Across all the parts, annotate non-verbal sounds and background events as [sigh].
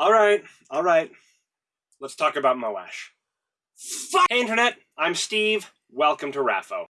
Alright, alright. Let's talk about Moash. Hey Internet, I'm Steve. Welcome to Raffo.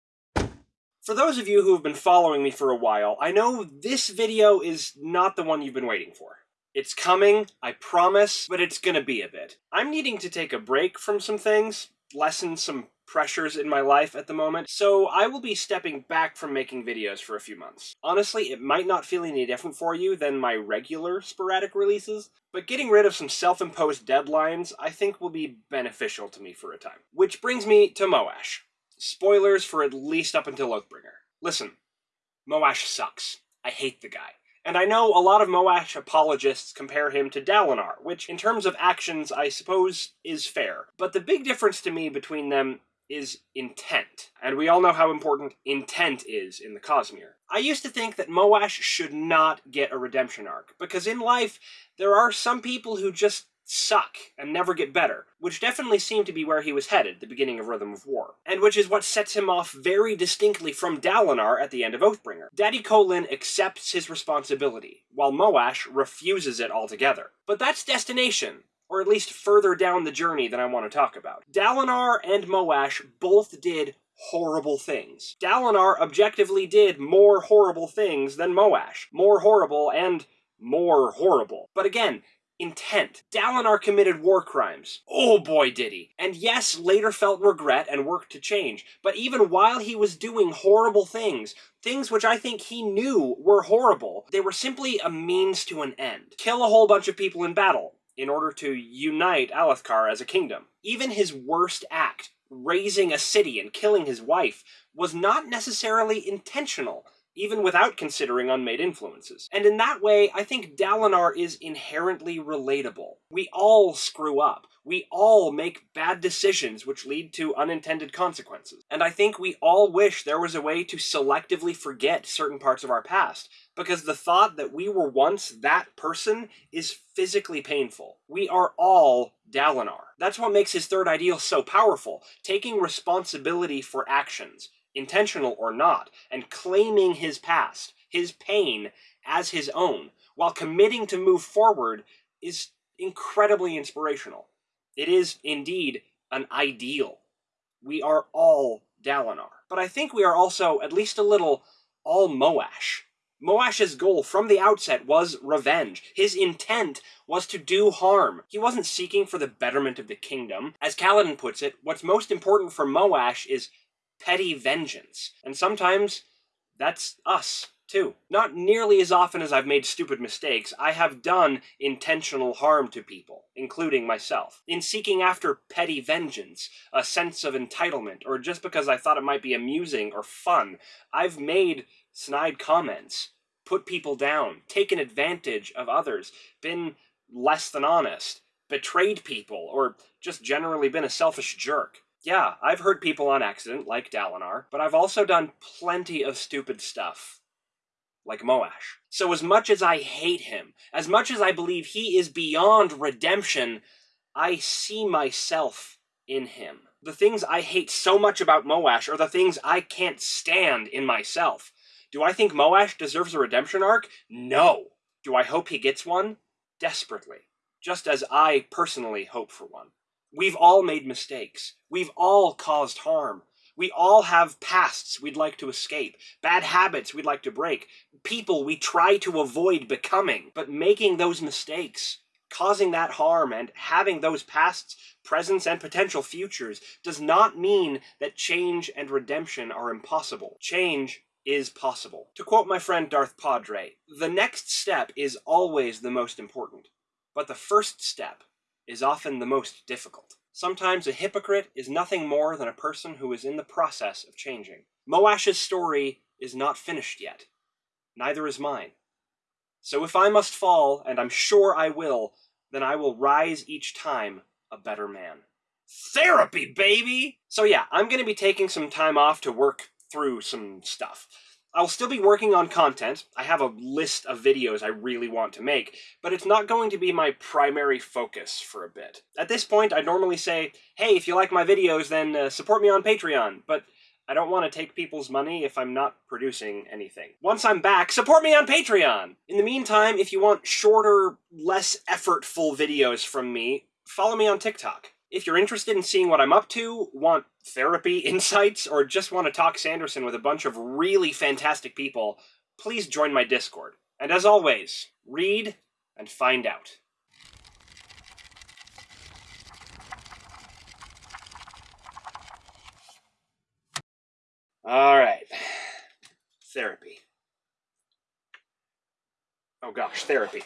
For those of you who have been following me for a while, I know this video is not the one you've been waiting for. It's coming, I promise, but it's gonna be a bit. I'm needing to take a break from some things, lessen some pressures in my life at the moment, so I will be stepping back from making videos for a few months. Honestly, it might not feel any different for you than my regular sporadic releases, but getting rid of some self-imposed deadlines I think will be beneficial to me for a time. Which brings me to Moash. Spoilers for at least up until Oathbringer. Listen, Moash sucks. I hate the guy. And I know a lot of Moash apologists compare him to Dalinar, which in terms of actions I suppose is fair. But the big difference to me between them is intent. And we all know how important intent is in the Cosmere. I used to think that Moash should not get a redemption arc, because in life, there are some people who just suck and never get better, which definitely seemed to be where he was headed, the beginning of Rhythm of War, and which is what sets him off very distinctly from Dalinar at the end of Oathbringer. Daddy Kholin accepts his responsibility, while Moash refuses it altogether. But that's destination, or at least further down the journey than I want to talk about. Dalinar and Moash both did horrible things. Dalinar objectively did more horrible things than Moash. More horrible and more horrible. But again, intent. Dalinar committed war crimes. Oh boy did he. And yes, later felt regret and worked to change. But even while he was doing horrible things, things which I think he knew were horrible, they were simply a means to an end. Kill a whole bunch of people in battle in order to unite Alethkar as a kingdom. Even his worst act, razing a city and killing his wife, was not necessarily intentional even without considering unmade influences. And in that way, I think Dalinar is inherently relatable. We all screw up. We all make bad decisions which lead to unintended consequences. And I think we all wish there was a way to selectively forget certain parts of our past, because the thought that we were once that person is physically painful. We are all Dalinar. That's what makes his third ideal so powerful, taking responsibility for actions, intentional or not, and claiming his past, his pain, as his own, while committing to move forward is incredibly inspirational. It is, indeed, an ideal. We are all Dalinar. But I think we are also, at least a little, all Moash. Moash's goal from the outset was revenge. His intent was to do harm. He wasn't seeking for the betterment of the kingdom. As Kaladin puts it, what's most important for Moash is petty vengeance. And sometimes that's us, too. Not nearly as often as I've made stupid mistakes, I have done intentional harm to people, including myself. In seeking after petty vengeance, a sense of entitlement, or just because I thought it might be amusing or fun, I've made snide comments, put people down, taken advantage of others, been less than honest, betrayed people, or just generally been a selfish jerk. Yeah, I've hurt people on accident, like Dalinar, but I've also done plenty of stupid stuff. Like Moash. So as much as I hate him, as much as I believe he is beyond redemption, I see myself in him. The things I hate so much about Moash are the things I can't stand in myself. Do I think Moash deserves a redemption arc? No. Do I hope he gets one? Desperately. Just as I personally hope for one. We've all made mistakes. We've all caused harm. We all have pasts we'd like to escape, bad habits we'd like to break, people we try to avoid becoming. But making those mistakes, causing that harm, and having those pasts, presents, and potential futures does not mean that change and redemption are impossible. Change is possible. To quote my friend Darth Padre, the next step is always the most important, but the first step is often the most difficult. Sometimes a hypocrite is nothing more than a person who is in the process of changing. Moash's story is not finished yet. Neither is mine. So if I must fall, and I'm sure I will, then I will rise each time a better man. Therapy, baby! So yeah, I'm going to be taking some time off to work through some stuff. I'll still be working on content. I have a list of videos I really want to make, but it's not going to be my primary focus for a bit. At this point, I'd normally say, hey, if you like my videos, then uh, support me on Patreon, but I don't want to take people's money if I'm not producing anything. Once I'm back, support me on Patreon! In the meantime, if you want shorter, less effortful videos from me, follow me on TikTok. If you're interested in seeing what I'm up to, want therapy [laughs] insights, or just want to talk Sanderson with a bunch of really fantastic people, please join my Discord. And as always, read and find out. All right. Therapy. Oh gosh, therapy.